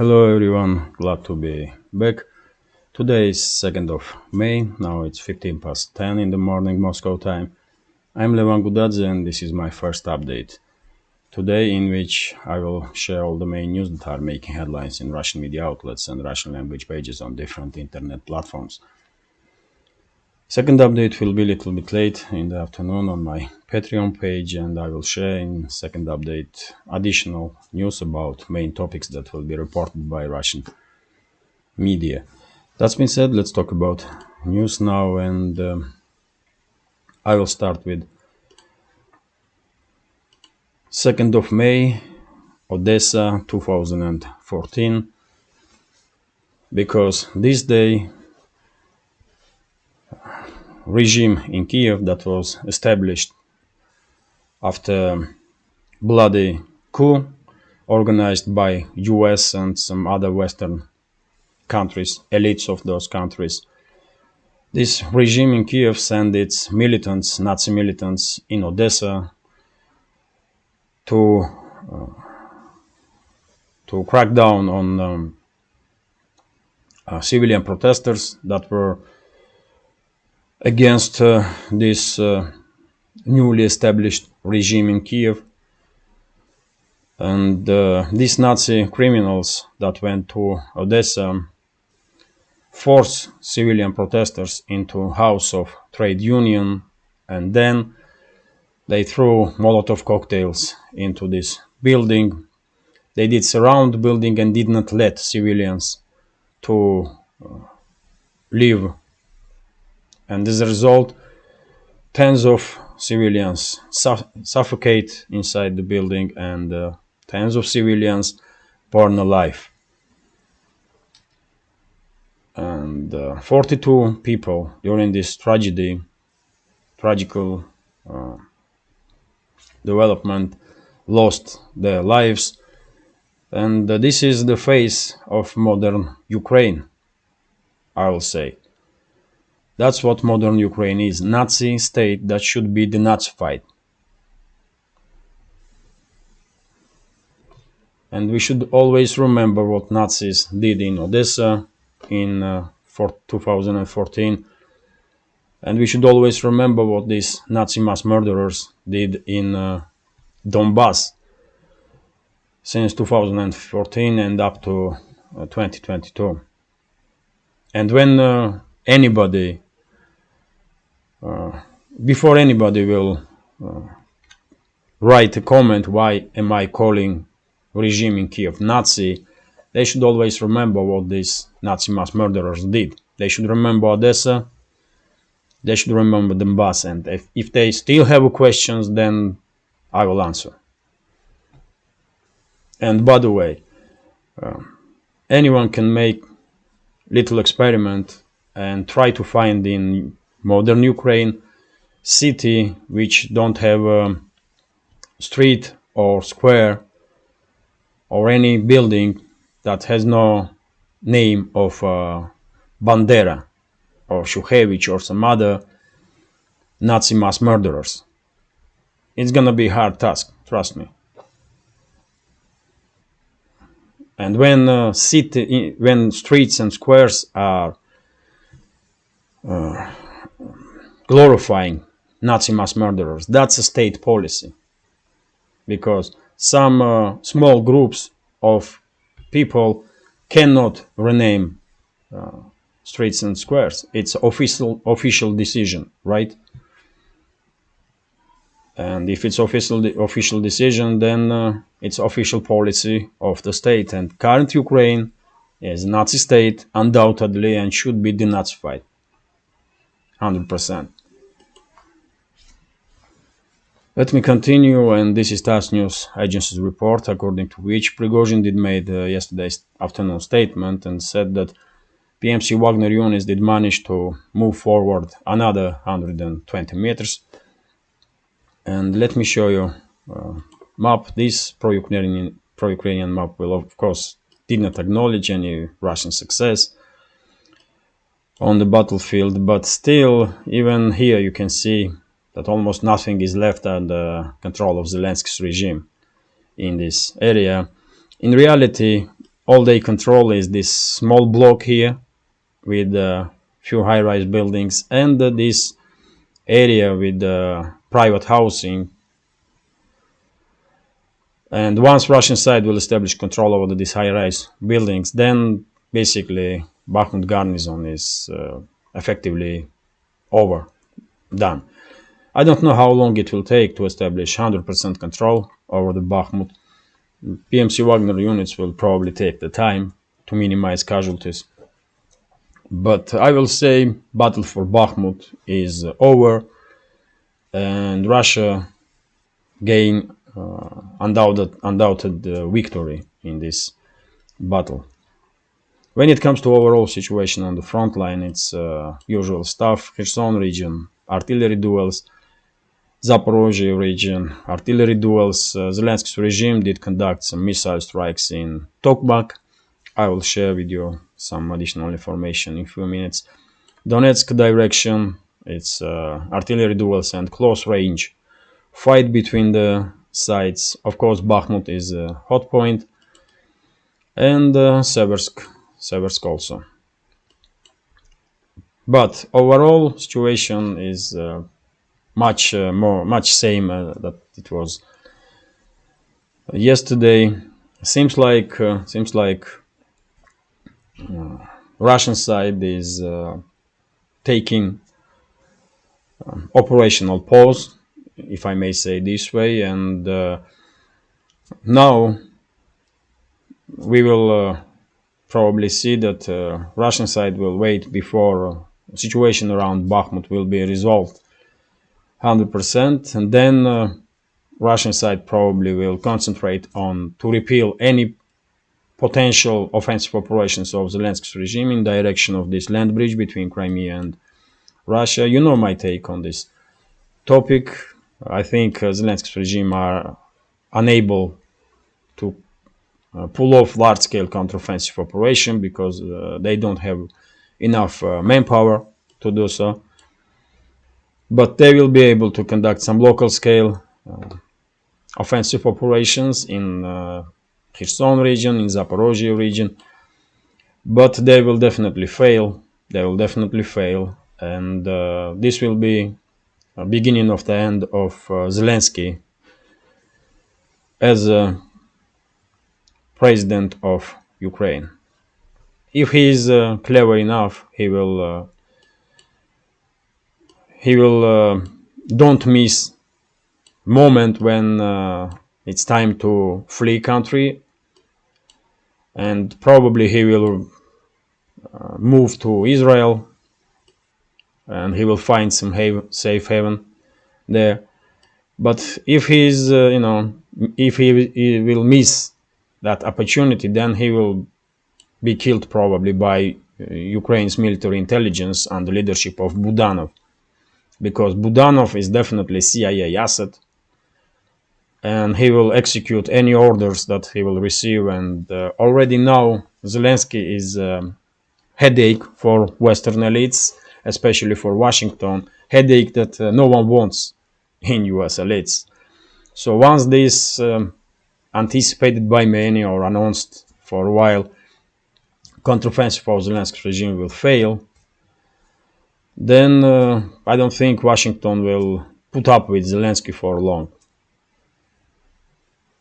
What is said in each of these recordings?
Hello everyone, glad to be back. Today is 2nd of May, now it's 15 past 10 in the morning Moscow time. I'm Levan Gudadze and this is my first update. Today in which I will share all the main news that are making headlines in Russian media outlets and Russian language pages on different internet platforms. Second update will be a little bit late in the afternoon on my Patreon page and I will share in second update additional news about main topics that will be reported by Russian media. That being said, let's talk about news now and um, I will start with 2nd of May, Odessa 2014 because this day regime in Kiev that was established after bloody coup organized by US and some other Western countries, elites of those countries. This regime in Kiev sent its militants, Nazi militants in Odessa to uh, to crack down on um, uh, civilian protesters that were against uh, this uh, newly established regime in Kiev. And uh, these Nazi criminals that went to Odessa forced civilian protesters into house of trade union and then they threw Molotov cocktails into this building. They did surround the building and did not let civilians to uh, leave and as a result tens of civilians suffocate inside the building and uh, tens of civilians burn alive. And uh, 42 people during this tragedy tragical uh, development lost their lives. And uh, this is the face of modern Ukraine I will say that's what modern Ukraine is. Nazi state that should be denazified. And we should always remember what Nazis did in Odessa in uh, 2014. And we should always remember what these Nazi mass murderers did in uh, Donbass since 2014 and up to uh, 2022. And when uh, anybody before anybody will uh, write a comment why am I calling regime in Kiev Nazi, they should always remember what these Nazi mass murderers did. They should remember Odessa, they should remember Donbass, and if, if they still have questions, then I will answer. And by the way, uh, anyone can make little experiment and try to find in modern Ukraine city which don't have a street or square or any building that has no name of uh, Bandera or Shukhevich or some other Nazi mass murderers. It's gonna be a hard task, trust me. And when uh, city, when streets and squares are uh, glorifying Nazi mass murderers. That's a state policy. Because some uh, small groups of people cannot rename uh, streets and squares. It's official official decision, right? And if it's official official decision, then uh, it's official policy of the state. And current Ukraine is a Nazi state, undoubtedly, and should be denazified, hundred percent. Let me continue, and this is TASS News Agency's report, according to which Prigozhin did made uh, yesterday's afternoon statement and said that PMC Wagner units did manage to move forward another 120 meters. And let me show you uh, map. This pro-Ukrainian pro-Ukrainian map will, of course, did not acknowledge any Russian success on the battlefield, but still, even here you can see that almost nothing is left under control of Zelensky's regime in this area. In reality, all they control is this small block here with a few high-rise buildings and this area with uh, private housing and once Russian side will establish control over these high-rise buildings then basically Bakhmut garrison is uh, effectively over done I don't know how long it will take to establish 100% control over the Bakhmut PMC Wagner units will probably take the time to minimize casualties. But I will say battle for Bakhmut is over and Russia gain uh, undoubted, undoubted uh, victory in this battle. When it comes to overall situation on the front line, it's uh, usual stuff, Kherson region, artillery duels, Zaporozhye region, artillery duels. Uh, Zelensky's regime did conduct some missile strikes in Tokmak. I will share with you some additional information in a few minutes. Donetsk direction, it's uh, artillery duels and close range fight between the sides. Of course, Bakhmut is a hot point, and uh, Seversk, Seversk also. But overall situation is uh, much uh, more much same uh, that it was yesterday. Seems like uh, seems like uh, Russian side is uh, taking um, operational pause if I may say this way and uh, now we will probably see that Russian side will wait before situation around Bakhmut will be resolved 100% and then uh, Russian side probably will concentrate on to repeal any potential offensive operations of Zelensky's regime in direction of this land bridge between Crimea and Russia. You know my take on this topic. I think uh, Zelensky's regime are unable to uh, pull off large-scale counteroffensive operation because uh, they don't have enough uh, manpower to do so but they will be able to conduct some local scale uh, offensive operations in uh, Kherson region, in Zaporozhye region, but they will definitely fail. They will definitely fail, and uh, this will be a beginning of the end of uh, Zelensky as a president of Ukraine. If he is uh, clever enough, he will uh, he will uh, don't miss moment when uh, it's time to flee country. And probably he will uh, move to Israel and he will find some haven, safe haven there. But if he's uh, you know if he, he will miss that opportunity then he will be killed probably by uh, Ukraine's military intelligence under leadership of Budanov because Budanov is definitely CIA asset and he will execute any orders that he will receive and uh, already now Zelensky is a um, headache for western elites especially for Washington headache that uh, no one wants in US elites. So once this um, anticipated by many or announced for a while counteroffensive of Zelensky regime will fail then uh, I don't think Washington will put up with Zelensky for long.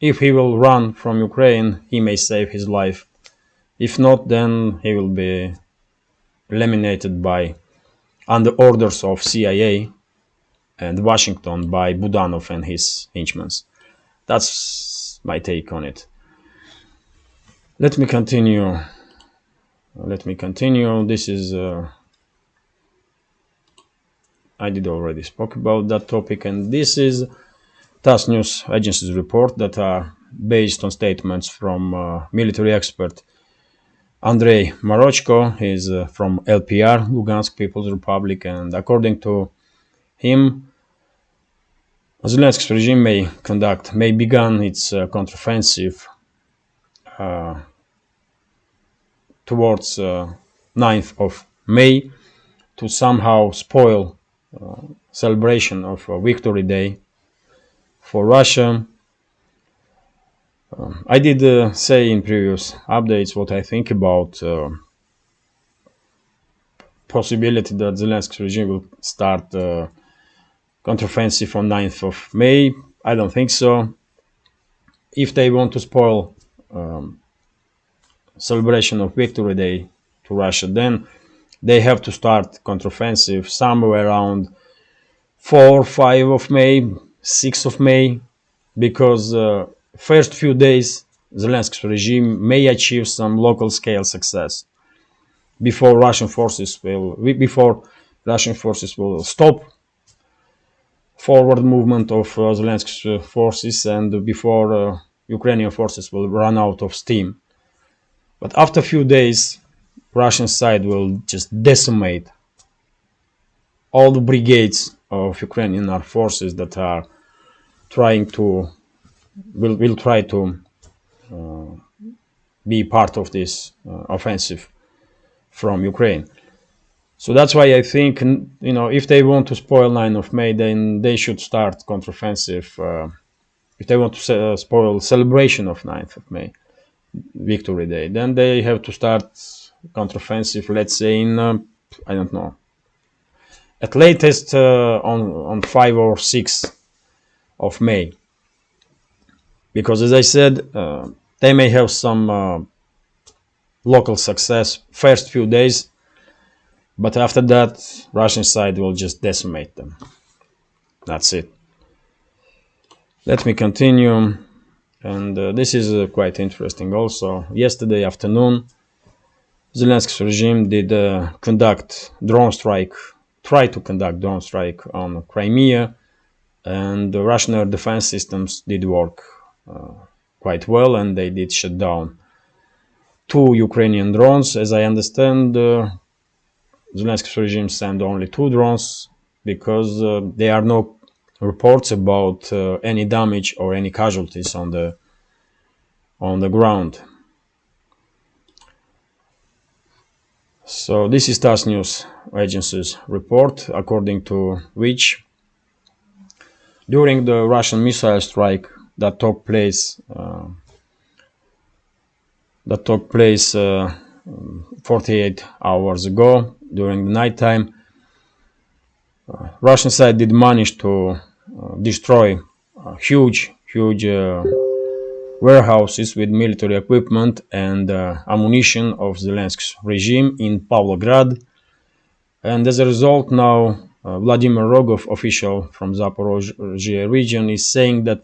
If he will run from Ukraine, he may save his life. If not, then he will be eliminated by under orders of CIA and Washington by Budanov and his henchmen. That's my take on it. Let me continue. Let me continue. This is uh, I did already spoke about that topic and this is TASS News Agency's report that are based on statements from uh, military expert Andrei Marochko. He's uh, from LPR, Lugansk People's Republic, and according to him, Zelensky's regime may conduct, may begin its uh, counteroffensive uh, towards 9th uh, of May to somehow spoil celebration of Victory Day for Russia. Um, I did uh, say in previous updates what I think about uh, possibility that Zelensky regime will start uh, counteroffensive on 9th of May. I don't think so. If they want to spoil um, celebration of Victory Day to Russia, then they have to start counteroffensive somewhere around 4 5 of May, 6 of May, because uh, first few days Zelensky's regime may achieve some local scale success before Russian forces will before Russian forces will stop forward movement of uh, Zelensky's uh, forces and before uh, Ukrainian forces will run out of steam. But after a few days, Russian side will just decimate all the brigades of Ukrainian armed forces that are trying to will will try to uh, be part of this uh, offensive from Ukraine. So that's why I think you know if they want to spoil 9 of May, then they should start counteroffensive. Uh, if they want to uh, spoil celebration of 9th of May, Victory Day, then they have to start counteroffensive. Let's say in uh, I don't know, at latest uh, on on 5 or 6 of May, because as I said, uh, they may have some uh, local success first few days but after that, Russian side will just decimate them. That's it. Let me continue. And uh, this is uh, quite interesting also. Yesterday afternoon, Zelensky's regime did uh, conduct drone strike, try to conduct drone strike on Crimea, and the Russian air defense systems did work uh, quite well, and they did shut down two Ukrainian drones. As I understand, uh, Zelensky's regime sent only two drones because uh, there are no reports about uh, any damage or any casualties on the on the ground. So this is TASS News Agency's report, according to which during the Russian missile strike that took place uh, that took place uh, 48 hours ago, during the nighttime. Uh, Russian side did manage to uh, destroy huge, huge uh, warehouses with military equipment and uh, ammunition of Zelensky's regime in Pavlograd. And as a result, now uh, Vladimir Rogov, official from Zaporozhye region, is saying that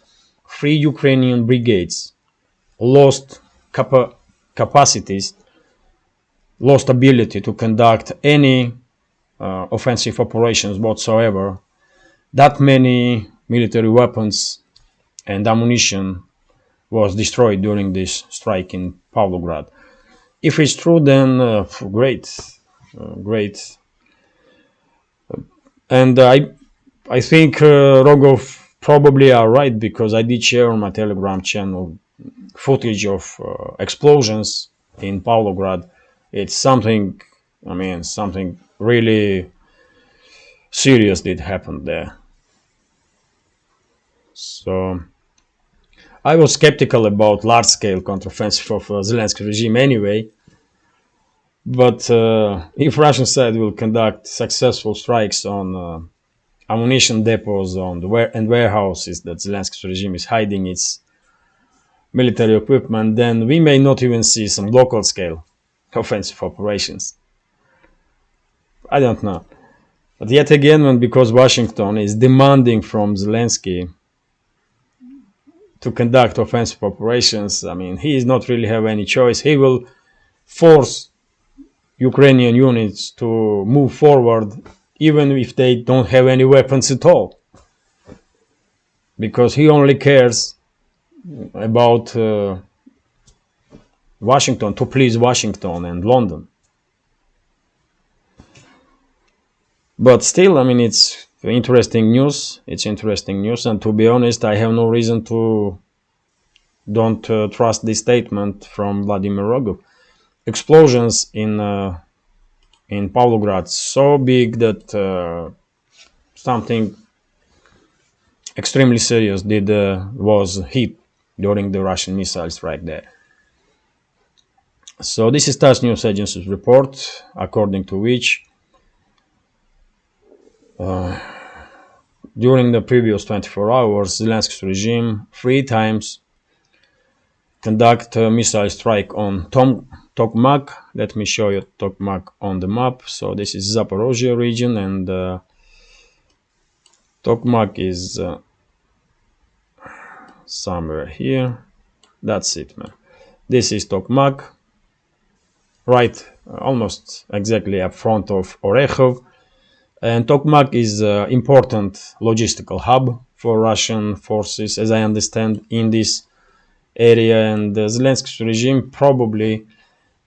three Ukrainian brigades lost capa capacities lost ability to conduct any uh, offensive operations whatsoever. That many military weapons and ammunition was destroyed during this strike in Pavlograd. If it's true, then uh, great, uh, great. And I, I think uh, Rogov probably are right because I did share on my Telegram channel footage of uh, explosions in Pavlograd it's something i mean something really serious did happen there so i was skeptical about large scale counteroffensive of uh, zelensky regime anyway but uh, if russian side will conduct successful strikes on uh, ammunition depots on the and warehouses that zelensky regime is hiding its military equipment then we may not even see some local scale offensive operations. I don't know. But yet again, when because Washington is demanding from Zelensky to conduct offensive operations, I mean, he does not really have any choice. He will force Ukrainian units to move forward even if they don't have any weapons at all. Because he only cares about uh, Washington to please Washington and London. But still, I mean, it's interesting news. It's interesting news, and to be honest, I have no reason to don't uh, trust this statement from Vladimir Rogov. Explosions in uh, in Pavlograd so big that uh, something extremely serious did uh, was hit during the Russian missile strike there. So this is TASS news agency's report, according to which uh, during the previous 24 hours, Zelensky's regime three times conduct a missile strike on Tom, Tokmak. Let me show you Tokmak on the map. So this is Zaporozhye region and uh, Tokmak is uh, somewhere here. That's it, man. This is Tokmak, right, almost exactly up front of Orekhov. And Tokmak is an important logistical hub for Russian forces, as I understand, in this area. And the Zelensky regime probably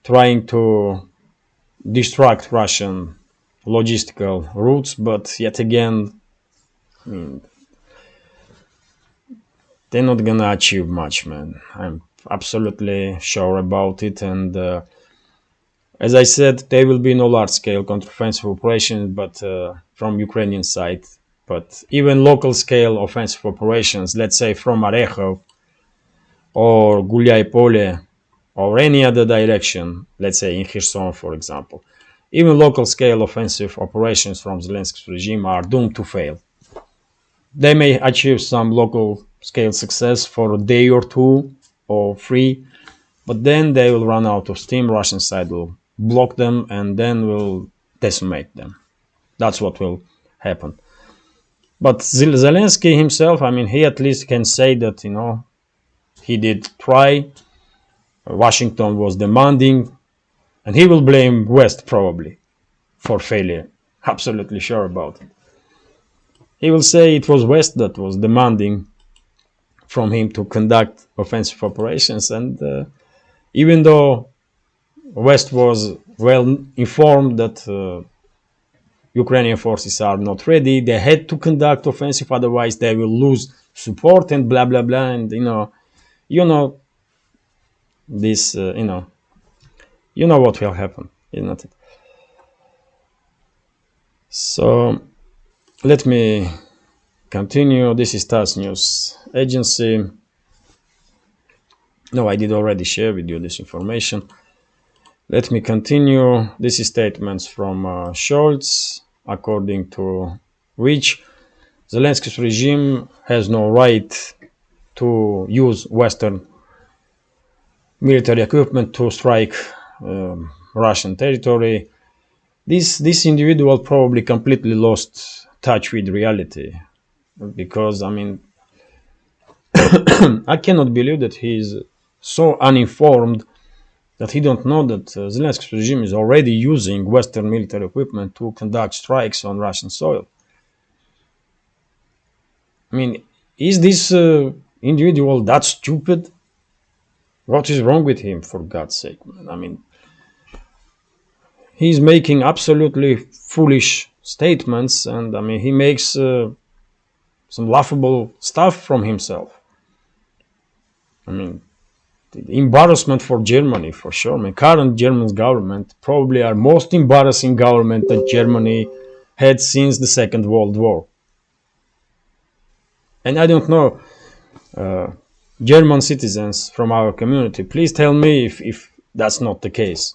trying to distract Russian logistical routes, but yet again, I mean, they're not gonna achieve much, man. I'm absolutely sure about it. And uh, as I said, there will be no large-scale counteroffensive operations, but uh, from Ukrainian side. But even local-scale offensive operations, let's say from Orekhov or Gulyaipole or any other direction, let's say in Kherson, for example, even local-scale offensive operations from Zelensky's regime are doomed to fail. They may achieve some local scale success for a day or two or three, but then they will run out of steam. Russian side will block them and then we'll decimate them. That's what will happen. But Zelensky himself, I mean, he at least can say that, you know, he did try. Washington was demanding, and he will blame West probably for failure. Absolutely sure about it. He will say it was West that was demanding from him to conduct offensive operations. And uh, even though West was well informed that uh, Ukrainian forces are not ready, they had to conduct offensive, otherwise they will lose support and blah blah blah. And you know, you know, this, uh, you know, you know what will happen, isn't it? So let me continue. This is TASS News Agency. No, I did already share with you this information. Let me continue. This is statements from uh, Scholz, according to which Zelensky's regime has no right to use Western military equipment to strike um, Russian territory. This this individual probably completely lost touch with reality because I mean I cannot believe that he is so uninformed that he don't know that uh, Zelensky's regime is already using Western military equipment to conduct strikes on Russian soil. I mean, is this uh, individual that stupid? What is wrong with him, for God's sake? I mean, he's making absolutely foolish statements, and I mean, he makes uh, some laughable stuff from himself. I mean, embarrassment for Germany, for sure. I mean, current German government probably are most embarrassing government that Germany had since the Second World War. And I don't know, uh, German citizens from our community, please tell me if, if that's not the case.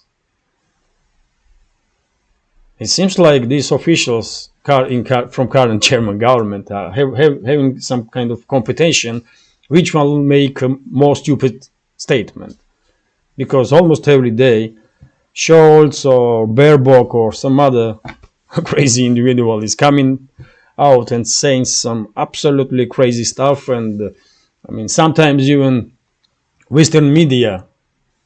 It seems like these officials in, from current German government are have, have, having some kind of competition which one will make a more stupid statement. Because almost every day, Scholz or Baerbock or some other crazy individual is coming out and saying some absolutely crazy stuff. And uh, I mean, sometimes even Western media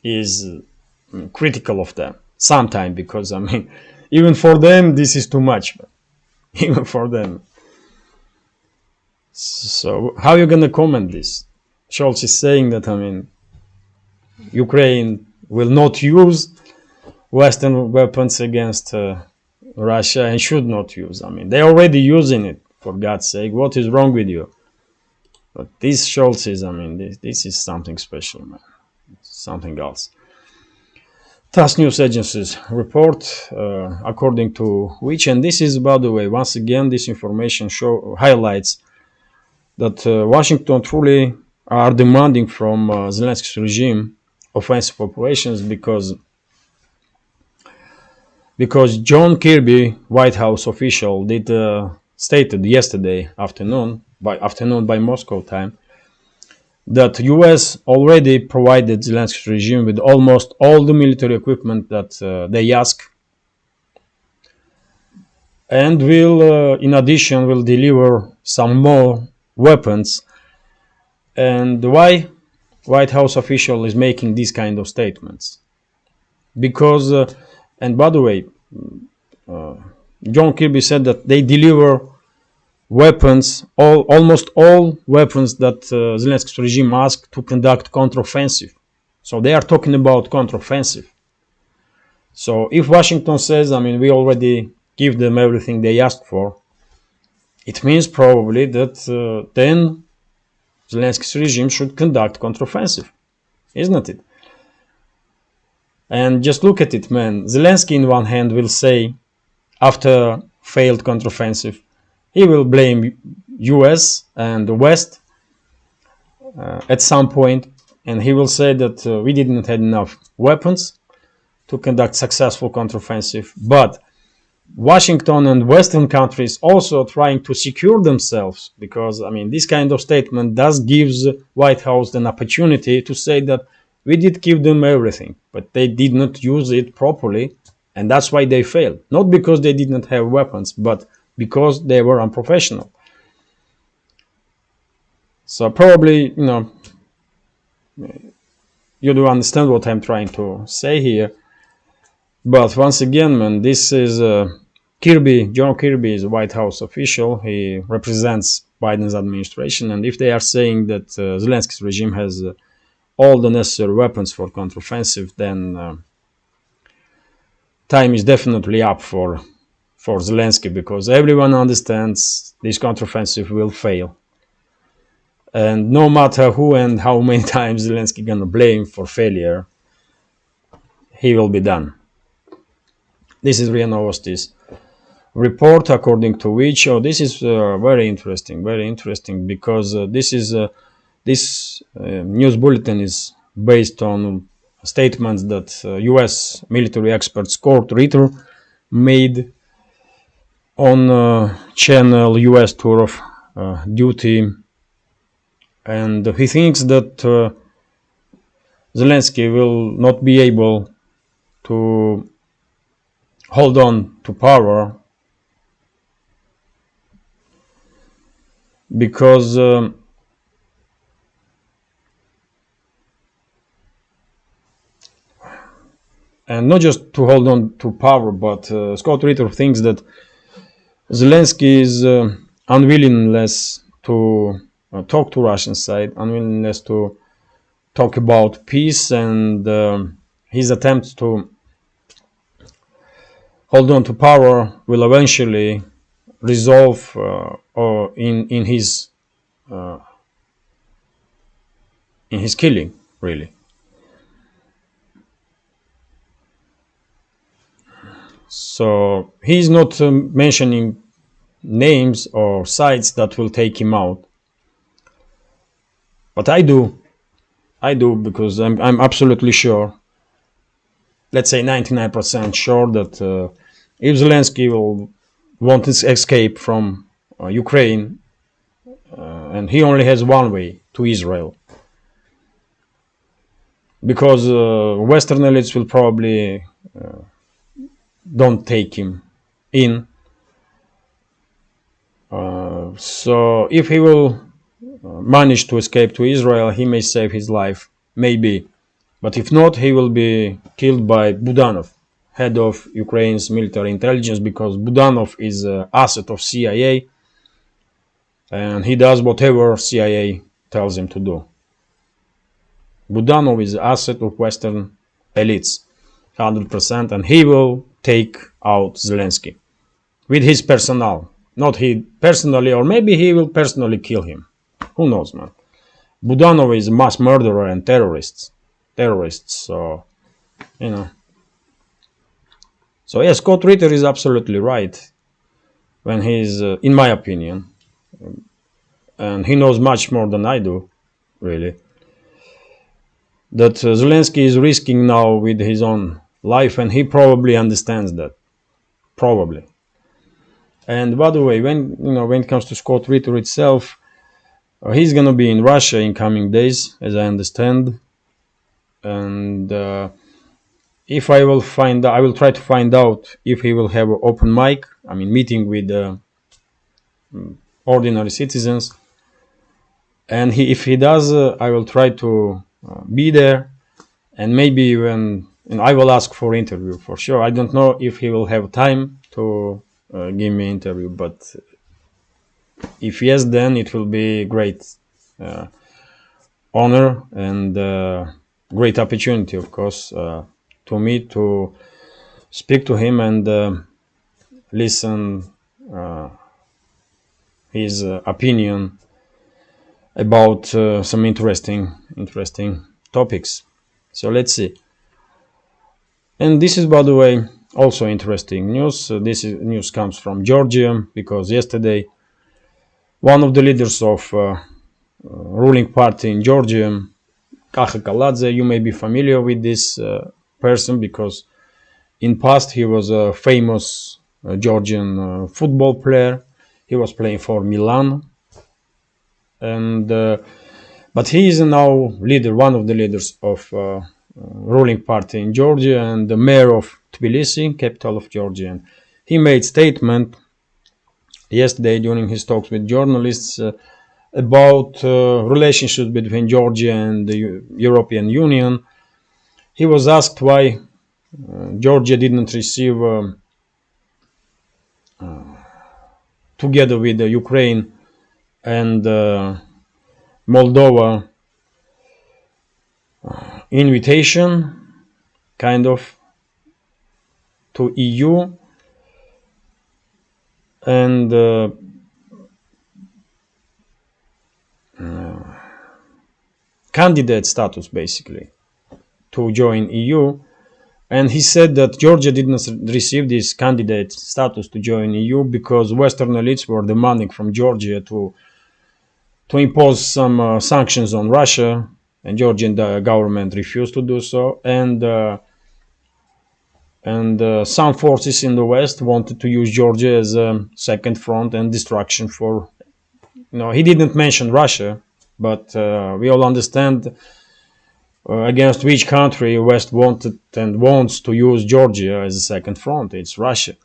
is uh, critical of them. Sometimes, because I mean, even for them, this is too much. Even for them. So, how are you to comment this? Scholz is saying that, I mean, Ukraine will not use Western weapons against uh, Russia and should not use. I mean, they're already using it, for God's sake. What is wrong with you? But this Scholz is, I mean, this, this is something special, man. Something else. TASS News Agency's report, uh, according to which, and this is, by the way, once again, this information show highlights that uh, Washington truly are demanding from uh, Zelensky's regime offensive operations because because John Kirby, White House official, did uh, stated yesterday afternoon by afternoon by Moscow time that U.S. already provided Zelensky's regime with almost all the military equipment that uh, they ask, and will, uh, in addition, will deliver some more weapons. And why White House official is making these kind of statements? Because, uh, and by the way, uh, John Kirby said that they deliver weapons, all almost all weapons that uh, Zelensky's regime asked to conduct counteroffensive. So they are talking about counteroffensive. So if Washington says, I mean, we already give them everything they asked for, it means probably that uh, then Zelensky's regime should conduct counteroffensive, isn't it? And just look at it, man. Zelensky, in one hand, will say, after failed counteroffensive, he will blame US and the West uh, at some point, and he will say that uh, we didn't have enough weapons to conduct successful counteroffensive, but Washington and Western countries also trying to secure themselves because I mean this kind of statement does gives White House an opportunity to say that we did give them everything, but they did not use it properly, and that's why they failed. Not because they did not have weapons, but because they were unprofessional. So probably, you know, you do understand what I'm trying to say here. But once again, man, this is uh, Kirby. John Kirby is a White House official. He represents Biden's administration, and if they are saying that uh, Zelensky's regime has uh, all the necessary weapons for counteroffensive, then uh, time is definitely up for for Zelensky because everyone understands this counteroffensive will fail. And no matter who and how many times Zelensky gonna blame for failure, he will be done. This is RIA Novosti's report, according to which, oh, this is uh, very interesting, very interesting, because uh, this is uh, this uh, news bulletin is based on statements that U.S. Uh, military expert Scott Ritter made on uh, channel US tour of duty and he thinks that Zelensky will not be able to hold on to power because um, and not just to hold on to power but uh, Scott Ritter thinks that Zelensky is uh, unwillingness to uh, talk to Russian side, unwillingness to talk about peace, and uh, his attempts to hold on to power will eventually resolve uh, or in in his uh, in his killing, really. So he's not um, mentioning names or sites that will take him out. But I do. I do because I'm, I'm absolutely sure, let's say 99% sure that uh, if Zelensky will want to escape from uh, Ukraine, uh, and he only has one way to Israel, because uh, Western elites will probably uh, don't take him in. Uh, so if he will manage to escape to Israel, he may save his life, maybe. But if not, he will be killed by Budanov, head of Ukraine's military intelligence, because Budanov is an asset of CIA, and he does whatever CIA tells him to do. Budanov is an asset of Western elites, 100%, and he will take out Zelensky with his personnel. Not he personally, or maybe he will personally kill him. Who knows, man? Budanov is a mass murderer and terrorist. Terrorists, so, you know. So, yes, Scott Ritter is absolutely right when he's, uh, in my opinion, and he knows much more than I do, really. That uh, Zelensky is risking now with his own life, and he probably understands that. Probably. And by the way, when you know when it comes to Scott Ritter itself, uh, he's gonna be in Russia in coming days, as I understand. And uh, if I will find, I will try to find out if he will have an open mic. I mean, meeting with uh, ordinary citizens. And he, if he does, uh, I will try to uh, be there, and maybe when and I will ask for interview for sure. I don't know if he will have time to uh, give me interview, but if yes, then it will be great uh, honor and great opportunity, of course, uh, to me to speak to him and uh, listen uh, his opinion about some interesting interesting topics. So let's see. And this is, by the way, also interesting news. Uh, this is, news comes from Georgia because yesterday one of the leaders of uh, uh, ruling party in Georgia, Kakha Kaladze, you may be familiar with this uh, person because in past he was a famous uh, Georgian uh, football player. He was playing for Milan, and but he is now leader, one of the leaders of ruling party in Georgia and the mayor of Tbilisi, capital of Georgia. And he made statement yesterday during his talks with journalists uh, about uh, relationships between Georgia and the Eu- European Union. He was asked why uh, Georgia didn't receive, um, uh, together with Ukraine and uh, Moldova, uh, invitation, kind of, to EU and uh, uh, candidate status basically to join EU. And he said that Georgia did not receive this candidate status to join EU because Western elites were demanding from Georgia to to impose some uh, sanctions on Russia, and Georgian uh, government refused to do so. And uh, and uh, some forces in the west wanted to use Georgia as a second front and distraction for. You know, he didn't mention Russia, but uh, we all understand uh, against which country West wanted and wants to use Georgia as a second front. It's Russia,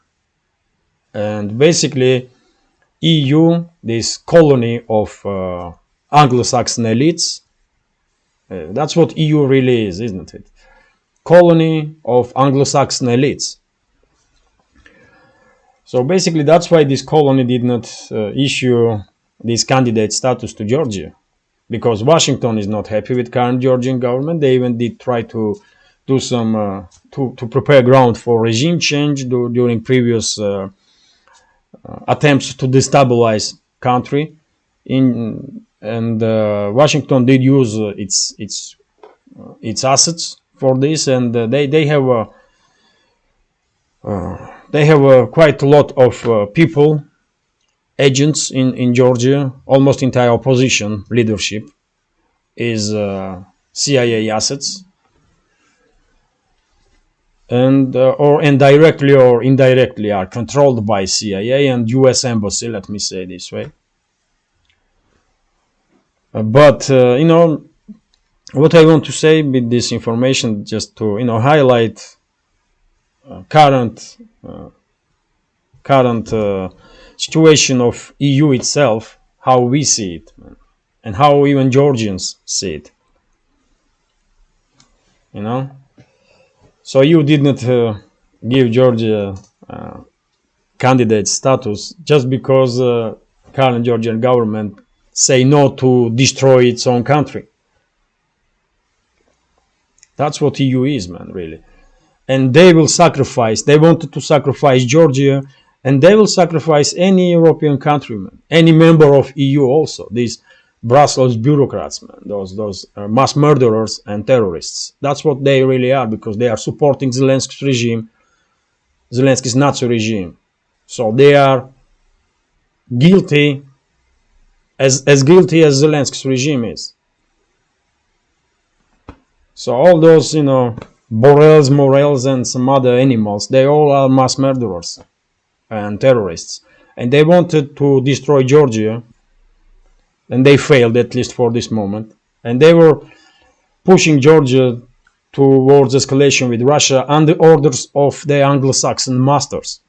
and basically, EU, this colony of uh, Anglo-Saxon elites. uh, that's what EU really is, isn't it? colony of Anglo-Saxon elites. So basically, that's why this colony did not uh, issue this candidate status to Georgia, because Washington is not happy with current Georgian government. They even did try to do some uh, to to prepare ground for regime change du- during previous uh, uh, attempts to destabilize country. In and uh, Washington did use uh, its its uh, its assets for this, and they they have a they have uh, quite a lot of people, agents in in Georgia. Almost entire opposition leadership is uh, CIA assets, and uh, or indirectly or indirectly are controlled by CIA and U.S. embassy. Let me say this way. Uh, but uh, you know what I want to say with this information, just to you know highlight uh, current uh, current situation of EU itself, how we see it, and how even Georgians see it. You know, so you did not uh, give Georgia uh, candidate status just because uh, current Georgian government say no to destroy its own country. That's what EU is, man, really. And they will sacrifice, they wanted to sacrifice Georgia, and they will sacrifice any European countryman, any member of EU also. These Brussels bureaucrats, man, those those uh, mass murderers and terrorists. That's what they really are because they are supporting Zelensky's regime, Zelensky's Nazi regime. So they are guilty, as as guilty as Zelensky's regime is. So all those, you know, Borrells, Morels, and some other animals, they all are mass murderers and terrorists. And they wanted to destroy Georgia, and they failed, at least for this moment. And they were pushing Georgia towards escalation with Russia under orders of the Anglo-Saxon masters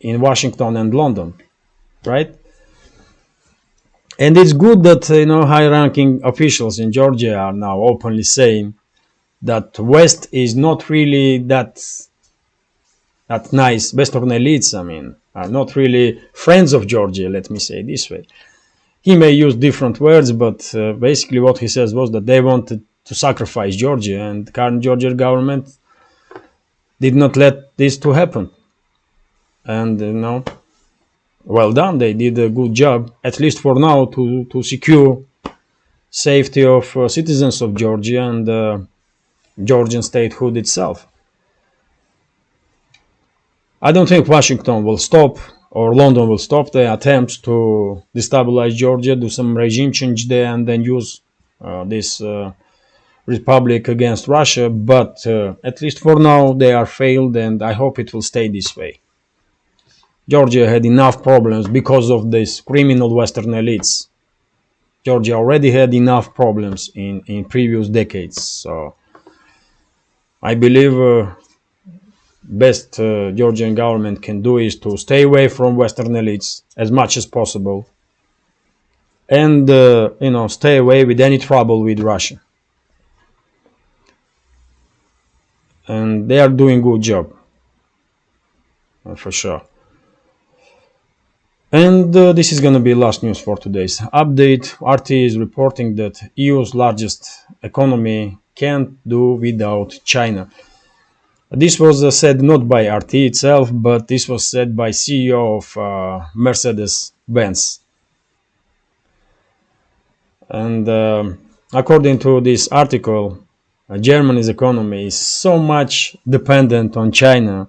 in Washington and London, right? And it's good that you know high-ranking officials in Georgia are now openly saying that West is not really that that nice. Western elites, I mean, are not really friends of Georgia. Let me say this way. He may use different words, but uh, basically what he says was that they wanted to sacrifice Georgia, and current Georgian government did not let this to happen. And you know, well done. They did a good job, at least for now, to to secure safety of uh, citizens of Georgia and uh, Georgian statehood itself. I don't think Washington will stop or London will stop the attempts to destabilize Georgia, do some regime change there, and then use uh, this uh, republic against Russia. But uh, at least for now, they are failed, and I hope it will stay this way. Georgia had enough problems because of these criminal Western elites. Georgia already had enough problems in, in previous decades. So I believe uh, best uh, Georgian government can do is to stay away from Western elites as much as possible, and uh, you know stay away with any trouble with Russia. And they are doing good job, uh, for sure. And uh, this is going to be last news for today's update. RT is reporting that EU's largest economy can't do without China. This was uh, said not by RT itself, but this was said by CEO of uh, Mercedes-Benz. And um, according to this article, uh, Germany's economy is so much dependent on China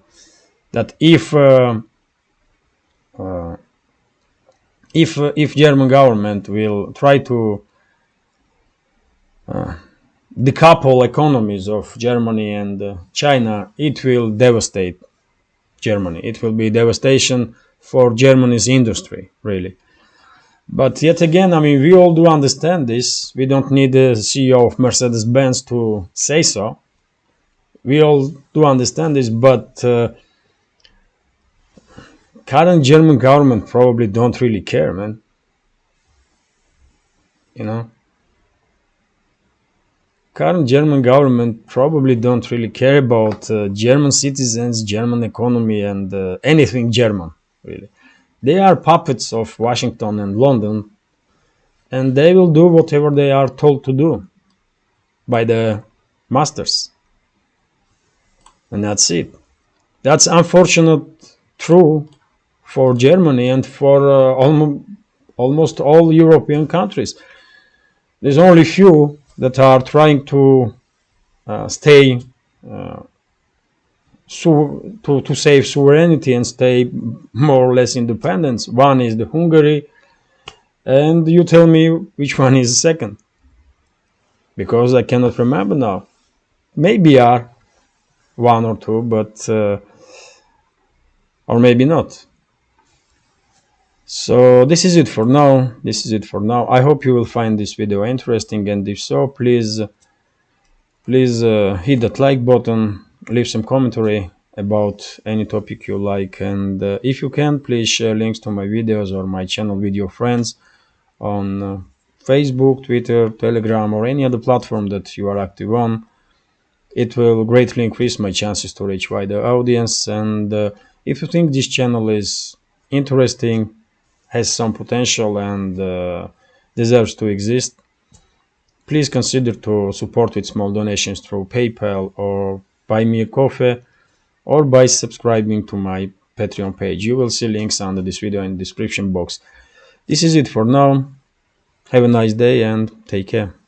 that if uh, uh, if uh, if German government will try to decouple economies of Germany and uh, China, it will devastate Germany. It will be devastation for Germany's industry, really. But yet again, I mean, we all do understand this. We don't need the CEO of Mercedes-Benz to say so. We all do understand this, but uh, current German government probably don't really care, man. You know, current German government probably don't really care about uh, German citizens, German economy, and uh, anything German, really. They are puppets of Washington and London, and they will do whatever they are told to do by the masters. And that's it. That's unfortunate true for Germany and for uh, almost, all European countries. There's only few that are trying to uh, stay uh, to, to save sovereignty and stay more or less independence. One is the Hungary, and you tell me which one is second, because I cannot remember now. Maybe are one or two, but uh, or maybe not. So this is it for now. This is it for now. I hope you will find this video interesting and if so, please please uh, hit that like button, leave some commentary about any topic you like and uh, if you can, please share links to my videos or my channel with your friends on uh, Facebook, Twitter, Telegram or any other platform that you are active on. It will greatly increase my chances to reach wider audience and uh, if you think this channel is interesting has some potential and uh, deserves to exist, please consider to support with small donations through PayPal or buy me a coffee or by subscribing to my Patreon page. You will see links under this video in the description box. This is it for now. Have a nice day and take care.